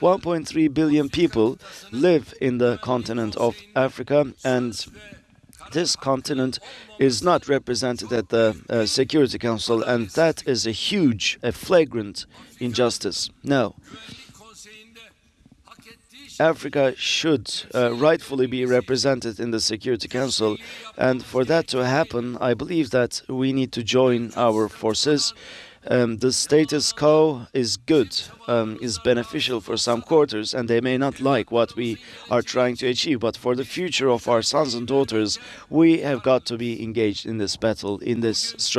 1.3 billion people live in the continent of Africa, and this continent is not represented at the uh, Security Council, and that is a huge, a flagrant injustice. No. Africa should uh, rightfully be represented in the Security Council, and for that to happen, I believe that we need to join our forces. Um, the status quo is good, um, is beneficial for some quarters, and they may not like what we are trying to achieve. But for the future of our sons and daughters, we have got to be engaged in this battle, in this struggle.